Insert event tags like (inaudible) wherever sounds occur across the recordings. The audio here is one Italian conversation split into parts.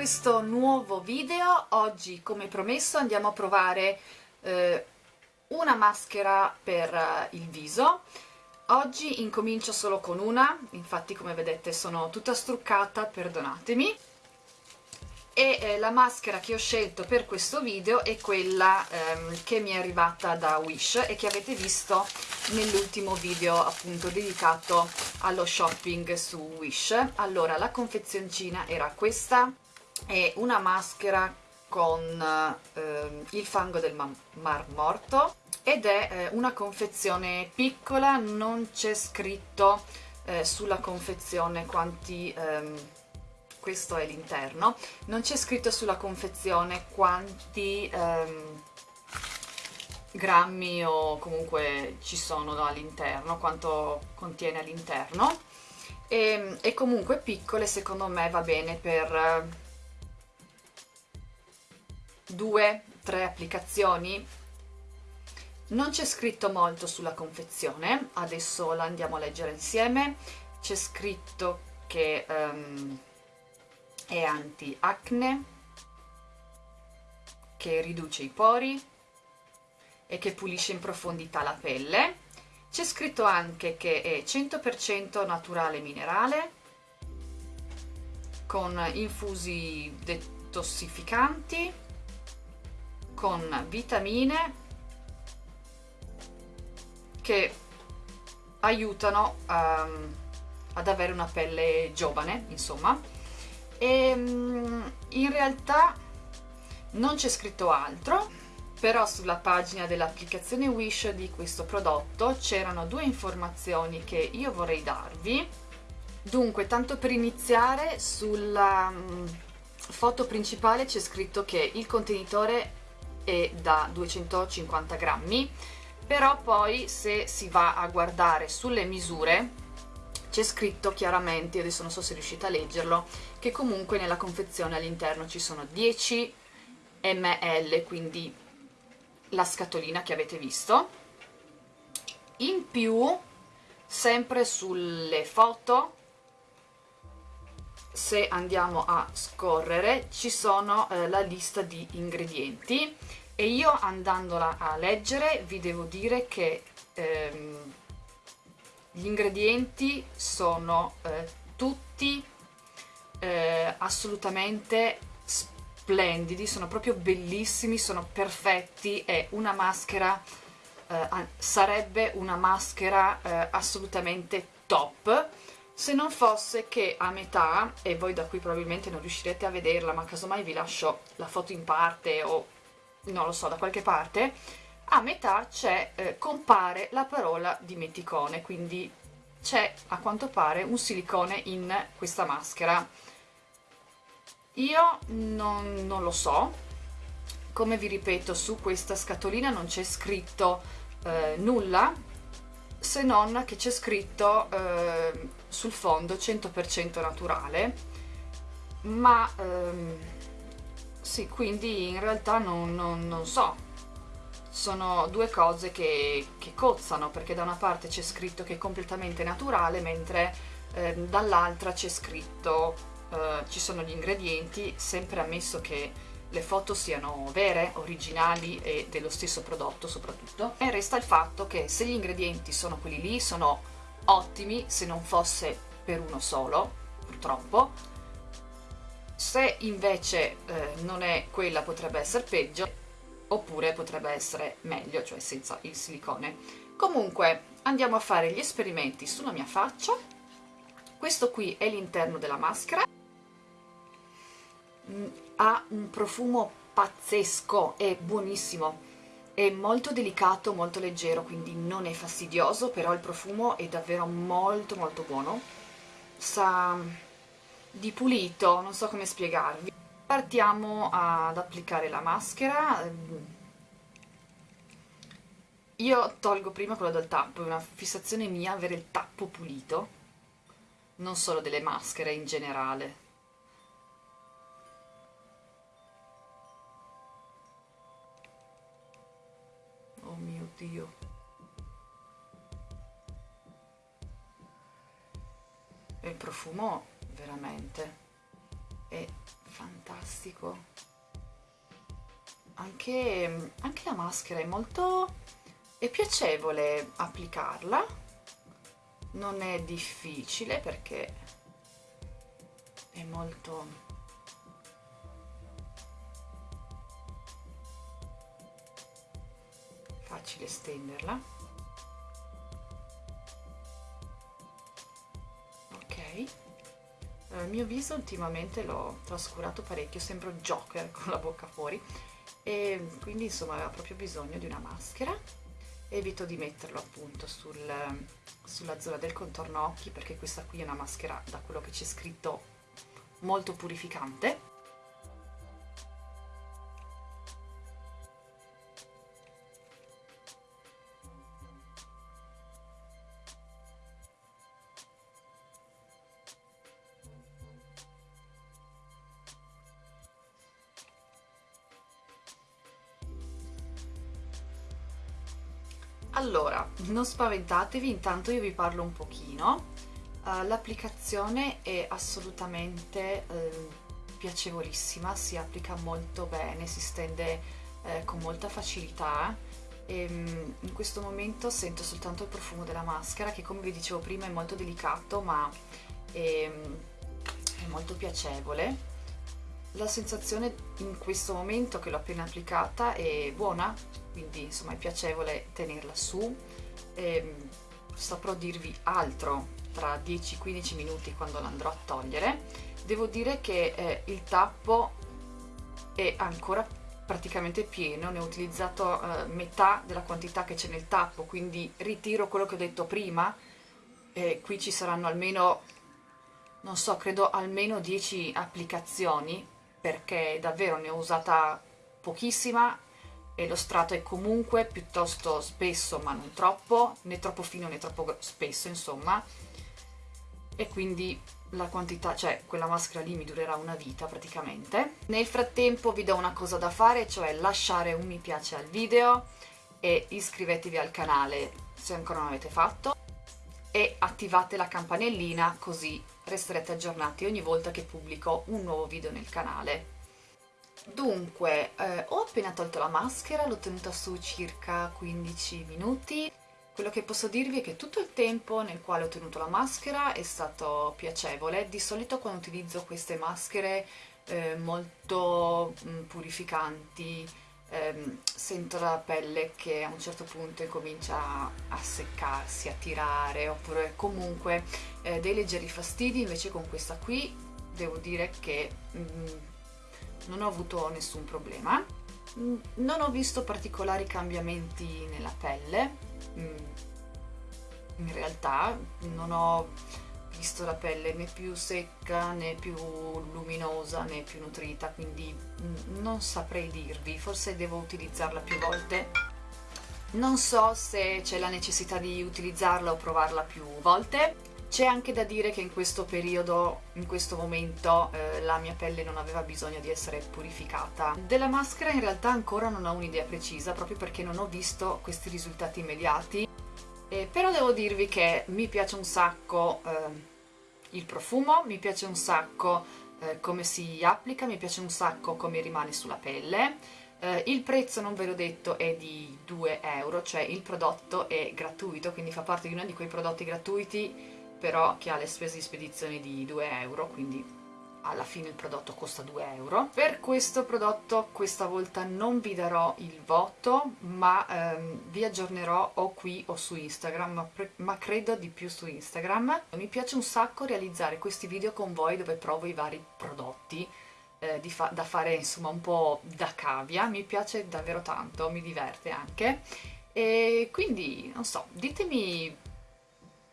questo nuovo video. Oggi, come promesso, andiamo a provare eh, una maschera per eh, il viso. Oggi incomincio solo con una, infatti come vedete sono tutta struccata, perdonatemi. E eh, la maschera che ho scelto per questo video è quella ehm, che mi è arrivata da Wish e che avete visto nell'ultimo video appunto dedicato allo shopping su Wish. Allora, la confezioncina era questa, è una maschera con eh, il fango del mar morto ed è eh, una confezione piccola, non c'è scritto eh, sulla confezione quanti, ehm, questo è l'interno, non c'è scritto sulla confezione quanti ehm, grammi o comunque ci sono no, all'interno, quanto contiene all'interno. E, e comunque piccole secondo me va bene per due, tre applicazioni. Non c'è scritto molto sulla confezione adesso la andiamo a leggere insieme. C'è scritto che um, è anti-acne che riduce i pori e che pulisce in profondità la pelle. C'è scritto anche che è 100% naturale minerale con infusi detossificanti con vitamine che aiutano um, ad avere una pelle giovane, insomma. E um, in realtà non c'è scritto altro, però sulla pagina dell'applicazione Wish di questo prodotto c'erano due informazioni che io vorrei darvi. Dunque, tanto per iniziare, sulla um, foto principale c'è scritto che il contenitore è da 250 grammi però poi se si va a guardare sulle misure c'è scritto chiaramente, adesso non so se riuscite a leggerlo, che comunque nella confezione all'interno ci sono 10 ml, quindi la scatolina che avete visto. In più, sempre sulle foto, se andiamo a scorrere, ci sono eh, la lista di ingredienti. E io andandola a leggere vi devo dire che ehm, gli ingredienti sono eh, tutti eh, assolutamente splendidi, sono proprio bellissimi, sono perfetti, è una maschera, eh, sarebbe una maschera eh, assolutamente top, se non fosse che a metà, e voi da qui probabilmente non riuscirete a vederla, ma casomai vi lascio la foto in parte o non lo so, da qualche parte, a metà c'è, eh, compare la parola dimenticone, quindi c'è a quanto pare un silicone in questa maschera. Io non, non lo so, come vi ripeto su questa scatolina non c'è scritto eh, nulla, se non che c'è scritto eh, sul fondo 100% naturale, ma... Ehm, sì, quindi in realtà non, non, non so, sono due cose che, che, cozzano, perché da una parte c'è scritto che è completamente naturale, mentre eh, dall'altra c'è scritto, eh, ci sono gli ingredienti, sempre ammesso che le foto siano vere, originali e dello stesso prodotto soprattutto, e resta il fatto che se gli ingredienti sono quelli lì, sono ottimi, se non fosse per uno solo, purtroppo, se invece eh, non è quella potrebbe essere peggio oppure potrebbe essere meglio, cioè senza il silicone. Comunque andiamo a fare gli esperimenti sulla mia faccia. Questo qui è l'interno della maschera. Mm, ha un profumo pazzesco, è buonissimo. È molto delicato, molto leggero, quindi non è fastidioso, però il profumo è davvero molto molto buono. Sa di pulito, non so come spiegarvi. Partiamo ad applicare la maschera. Io tolgo prima quello del tappo, è una fissazione mia avere il tappo pulito, non solo delle maschere in generale. Dio. E il profumo veramente è fantastico anche, anche la maschera è molto è piacevole applicarla non è difficile perché è molto facile stenderla. Ok. Il mio viso ultimamente l'ho trascurato parecchio sembro Joker (laughs) con la bocca fuori. E quindi insomma aveva proprio bisogno di una maschera. Evito di metterlo appunto sul, sulla zona del contorno occhi perché questa qui è una maschera da quello che c'è scritto molto purificante Allora, non spaventatevi, intanto io vi parlo un pochino. Uh, L'applicazione è assolutamente uh, piacevolissima, si applica molto bene, si stende uh, con molta facilità e um, in questo momento sento soltanto il profumo della maschera che come vi dicevo prima è molto delicato ma è, è molto piacevole. La sensazione in questo momento che l'ho appena applicata è buona, quindi insomma è piacevole tenerla su. E ehm, saprò dirvi altro tra 10-15 minuti quando l'andrò a togliere. Devo dire che eh, il tappo è ancora praticamente pieno ne ho utilizzato eh, metà della quantità che c'è nel tappo quindi ritiro quello che ho detto prima e qui ci saranno almeno non so credo almeno 10 applicazioni perché davvero ne ho usata pochissima e lo strato è comunque piuttosto spesso ma non troppo, né troppo fino né troppo spesso insomma e quindi la quantità, cioè quella maschera lì mi durerà una vita praticamente. Nel frattempo vi do una cosa da fare, cioè lasciare un mi piace al video e iscrivetevi al canale se ancora non l'avete fatto e attivate la campanellina così resterete aggiornati ogni volta che pubblico un nuovo video nel canale. Dunque, eh, ho appena tolto la maschera, l'ho tenuta su circa 15 minuti. Quello che posso dirvi è che tutto il tempo nel quale ho tenuto la maschera è stato piacevole. Di solito quando utilizzo queste maschere eh, molto mh, mm, purificanti, ehm, sento la pelle che a un certo punto incomincia a seccarsi, a tirare, oppure comunque eh, dei leggeri fastidi, invece con questa qui devo dire che... Mh, mm, non ho avuto nessun problema. Mm, non ho visto particolari cambiamenti nella pelle. Mm, in realtà non ho visto la pelle né più secca né più luminosa né più nutrita quindi mm, non saprei dirvi. Forse devo utilizzarla più volte. Non so se c'è la necessità di utilizzarla o provarla più volte c'è anche da dire che in questo periodo, in questo momento, eh, la mia pelle non aveva bisogno di essere purificata. Della maschera in realtà ancora non ho un'idea precisa, proprio perché non ho visto questi risultati immediati. Eh, però devo dirvi che mi piace un sacco eh, il profumo, mi piace un sacco eh, come si applica, mi piace un sacco come rimane sulla pelle. Uh, il prezzo, non ve l'ho detto, è di 2 euro, cioè il prodotto è gratuito, quindi fa parte di uno di quei prodotti gratuiti però che ha le spese di spedizione di 2 euro, quindi alla fine il prodotto costa 2 euro. Per questo prodotto questa volta non vi darò il voto, ma ehm, vi aggiornerò o qui o su Instagram, ma, ma, credo di più su Instagram. Mi piace un sacco realizzare questi video con voi dove provo i vari prodotti, eh, fa da fare insomma un po' da cavia, mi piace davvero tanto, mi diverte anche. E quindi, non so, ditemi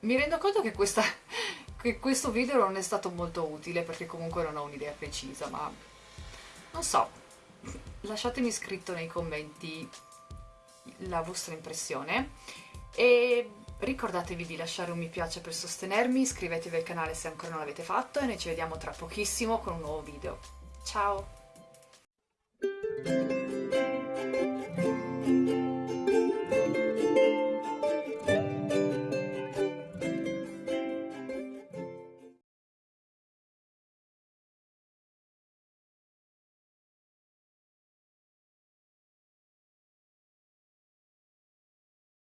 mi rendo conto che, questa, (laughs) che questo video non è stato molto utile perché comunque non ho un'idea precisa, ma non so, lasciatemi scritto nei commenti la vostra impressione e ricordatevi di lasciare un mi piace per sostenermi, iscrivetevi al canale se ancora non l'avete fatto e noi ci vediamo tra pochissimo con un nuovo video. Ciao!